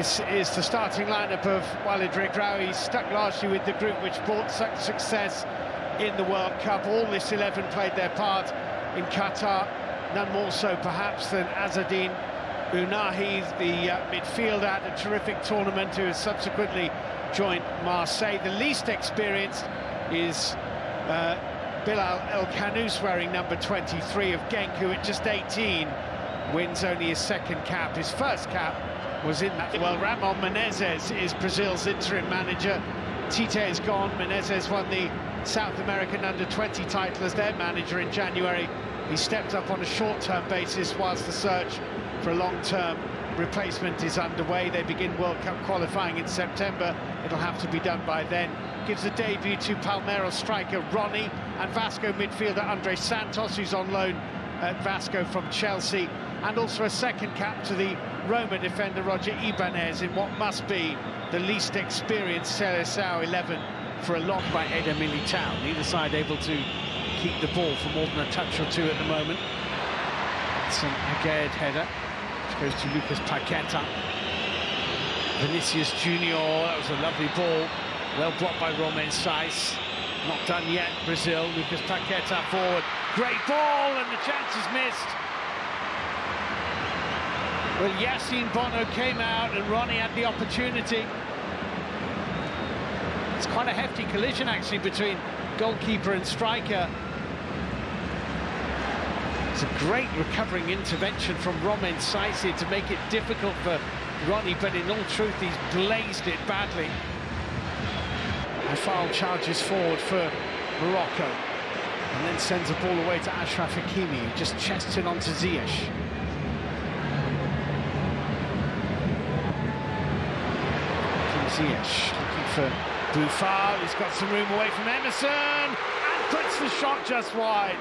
This is the starting lineup of Walid Regraoui, stuck largely with the group which brought such success in the World Cup. All this 11 played their part in Qatar, none more so perhaps than Azzedine Ounahi, the uh, midfielder at a terrific tournament who has subsequently joined Marseille. The least experienced is uh, Bilal El Khanous wearing number 23 of Genk, who at just 18 wins only his second cap. His first cap was in that. Well, Ramon Menezes is Brazil's interim manager. Tite is gone. Menezes won the South American under-20 title as their manager in January. He stepped up on a short-term basis whilst the search for a long-term replacement is underway. They begin World Cup qualifying in September. It'll have to be done by then. Gives a debut to Palmeiras striker Rony and Vasco midfielder Andre Santos, who's on loan at Vasco from Chelsea, and also a second cap to the Roma defender Roger Ibanez in what must be the least experienced Seleção 11 for a long by Eder Militao. Neither side able to keep the ball for more than a touch or two at the moment. It's an Aguerd header, which goes to Lucas Paqueta. Vinicius Junior, that was a lovely ball. Well blocked by Romain Saïss. Not done yet, Brazil. Lucas Paqueta forward. Great ball, and the chance is missed. Well, Yassine Bono came out and Rony had the opportunity. It's quite a hefty collision, actually, between goalkeeper and striker. It's a great recovering intervention from Romain here to make it difficult for Rony, but in all truth, he's blazed it badly. And foul charges forward for Morocco. And then sends the ball away to Ashraf Hakimi, who just chests it onto Ziyech. Ziyech looking for Boufal, he's got some room away from Emerson, and puts the shot just wide.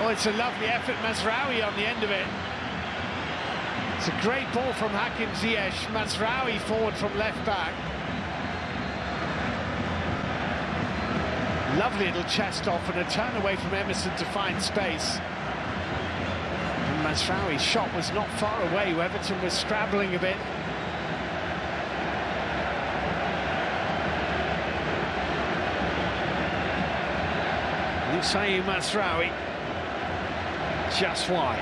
Oh, it's a lovely effort, Mazraoui on the end of it. It's a great ball from Hakim Ziyech, Mazraoui forward from left back. Lovely little chest off and a turn away from Emerson to find space. And Mazraoui's shot was not far away, Weverton was scrabbling a bit. Noussair Mazraoui just wide.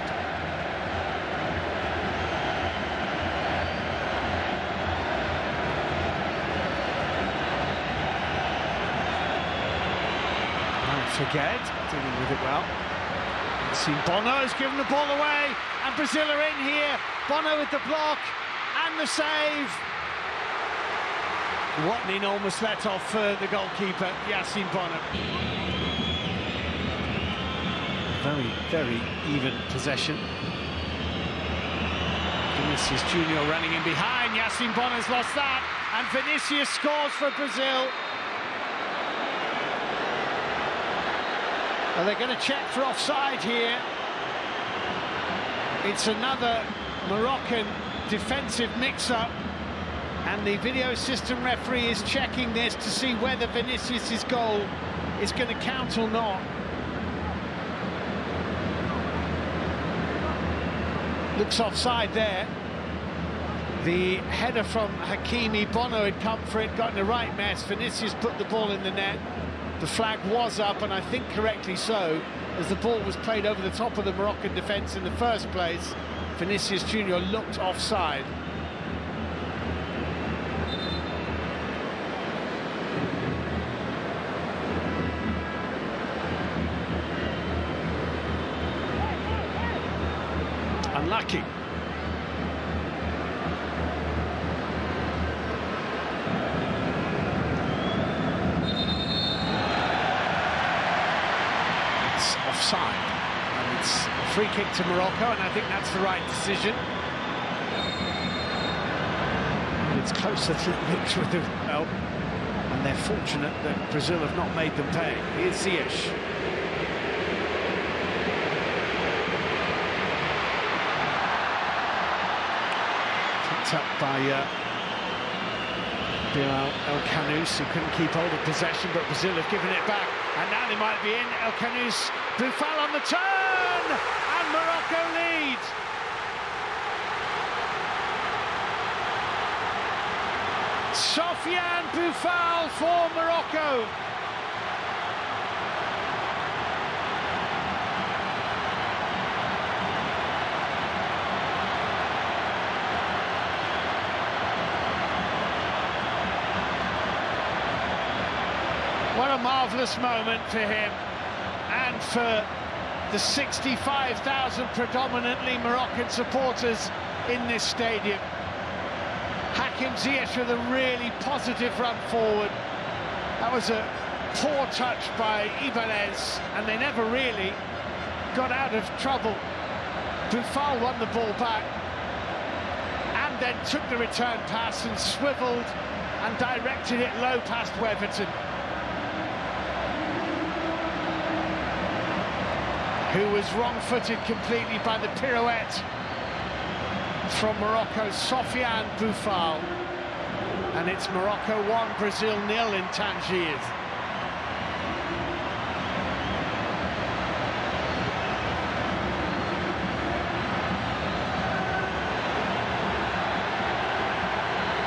Forget, dealing with it well. See Bono's given the ball away, and Brazil are in here. Bono with the block and the save. What an enormous let-off for the goalkeeper, Yassine Bono. Very, very even possession. Vinicius Junior running in behind. Yassine Bono's lost that. And Vinicius scores for Brazil. Are they going to check for offside here? It's another Moroccan defensive mix-up. And the video system referee is checking this to see whether Vinicius' goal is going to count or not. looks offside there. The header from Hakimi, Bono had come for it, got in the right mess. Vinicius put the ball in the net. The flag was up, and I think correctly so, as the ball was played over the top of the Moroccan defence in the first place. Vinicius Junior looked offside. It's offside. And it's a free kick to Morocco, and I think that's the right decision. It's closer to linked with the well, and they're fortunate that Brazil have not made them pay. Here's Ziyech. up by uh, Bilal El Khanous, who couldn't keep hold of possession, but Brazil have given it back. And now they might be in. El Khanous Boufal on the turn! And Morocco lead. Sofiane Boufal for Morocco. A marvellous moment for him and for the 65,000 predominantly Moroccan supporters in this stadium. Hakim Ziyech with a really positive run forward. That was a poor touch by Ibanez, and they never really got out of trouble. Boufal won the ball back, and then took the return pass and swivelled and directed it low past Weverton. Who was wrong-footed completely by the pirouette from Morocco's Sofiane Boufal. And it's Morocco 1, Brazil nil in Tangier.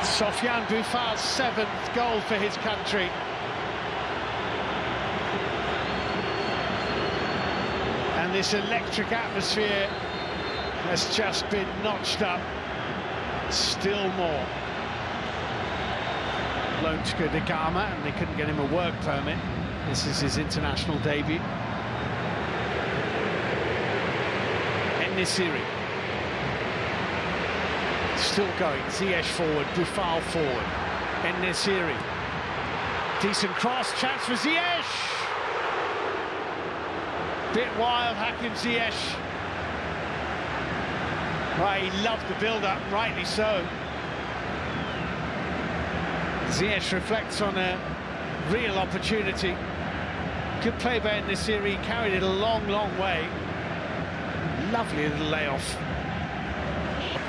Sofiane Boufal's seventh goal for his country. And this electric atmosphere has just been notched up still more. Go to Ghana and they couldn't get him a work permit. This is his international debut. En-Nesyri. Still going, Ziyech forward, Boufal forward. En-Nesyri. Decent cross, chance for Ziyech! Bit wild, Hakim Ziyech. Right, he loved the build-up, rightly so. Ziyech reflects on a real opportunity. Good play by En-Nesyri, carried it a long, long way. Lovely little layoff.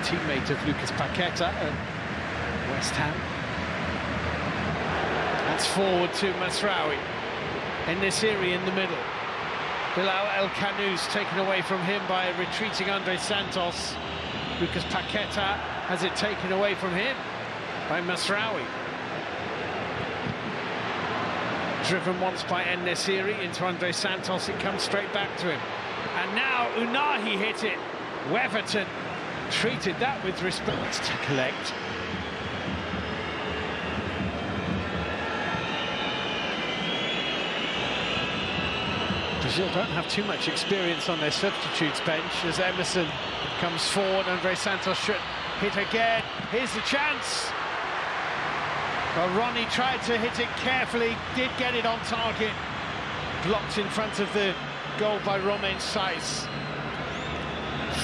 Teammate of Lucas Paqueta at West Ham. That's forward to Mazraoui. En-Nesyri in the middle. Bilal El Khanous taken away from him by retreating Andre Santos. Lucas Paqueta has it taken away from him by Mazraoui. Driven once by En-Nesyri into Andre Santos, it comes straight back to him. And now Ounahi hit it. Weverton treated that with respect to collect. Brazil don't have too much experience on their substitutes bench as Emerson comes forward. Andre Santos should hit again. Here's the chance. But Rony tried to hit it carefully, did get it on target. Blocked in front of the goal by Romain Saïss.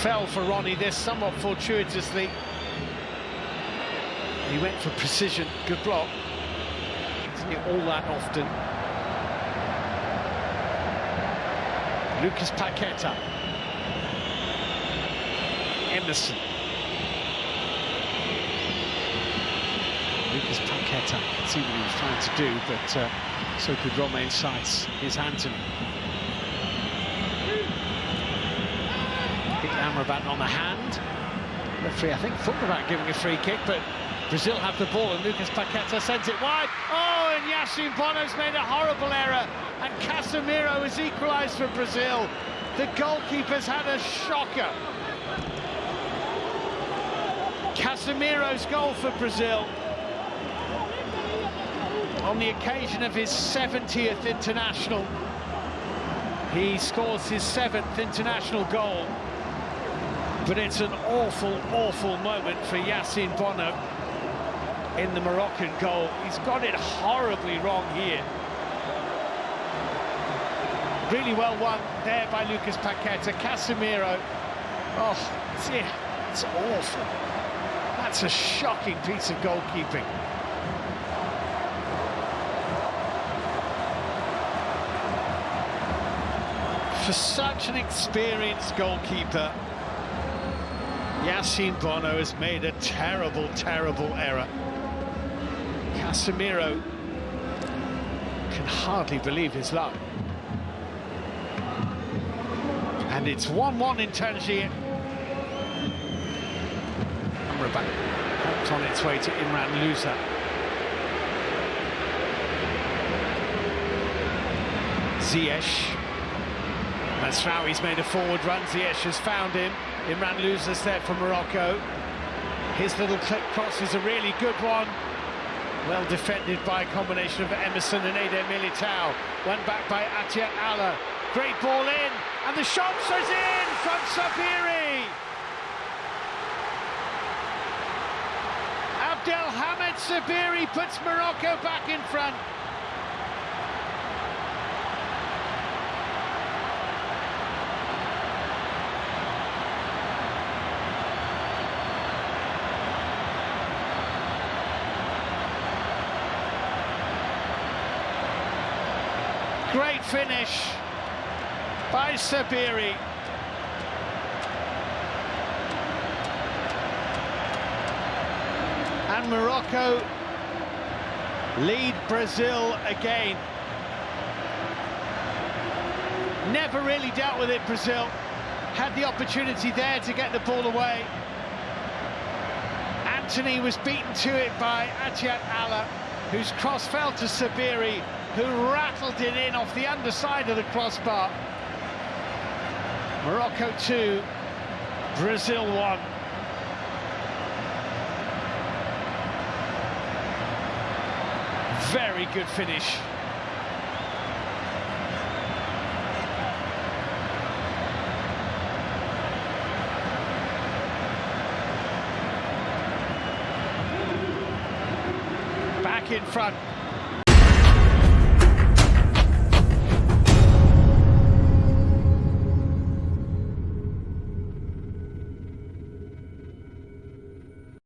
Fell for Rony this somewhat fortuitously. He went for precision, good block. Isn't it all that often? Lucas Paqueta. Emerson. Lucas Paqueta, can see what he was trying to do, but uh, so could Romain Saïss. Here's Antony. Hit Amrabat on the hand. Referee, I think, thought about giving a free kick, but Brazil have the ball, and Lucas Paqueta sends it wide. Oh, and Yassine Bono's made a horrible error and Casemiro has equalised for Brazil. The goalkeeper's had a shocker. Casemiro's goal for Brazil on the occasion of his 70th international. He scores his seventh international goal. But it's an awful, awful moment for Yassine Bono in the Moroccan goal. He's got it horribly wrong here. Really well won there by Lucas Paqueta. Casemiro. Oh, dear, it's awful. That's a shocking piece of goalkeeping. For such an experienced goalkeeper, Yassine Bono has made a terrible, terrible error. Casemiro can hardly believe his luck. And it's 1-1 in Tangier. Amrabat helped on its way to Imran Louza. Ziyech. Mazraoui's made a forward run. Ziyech has found him. Imran Louza's there for Morocco. His little clip cross is a really good one. Well defended by a combination of Emerson and Eder Militao. One back by Attiat Allah. Great ball in, and the shot is in from Sabiri. Abdelhamid Sabiri puts Morocco back in front. Great finish by Sabiri. And Morocco lead Brazil again. Never really dealt with it, Brazil. Had the opportunity there to get the ball away. Antony was beaten to it by Attiat Allah, whose cross fell to Sabiri, who rattled it in off the underside of the crossbar. Morocco 2, Brazil 1. Very good finish. Back in front.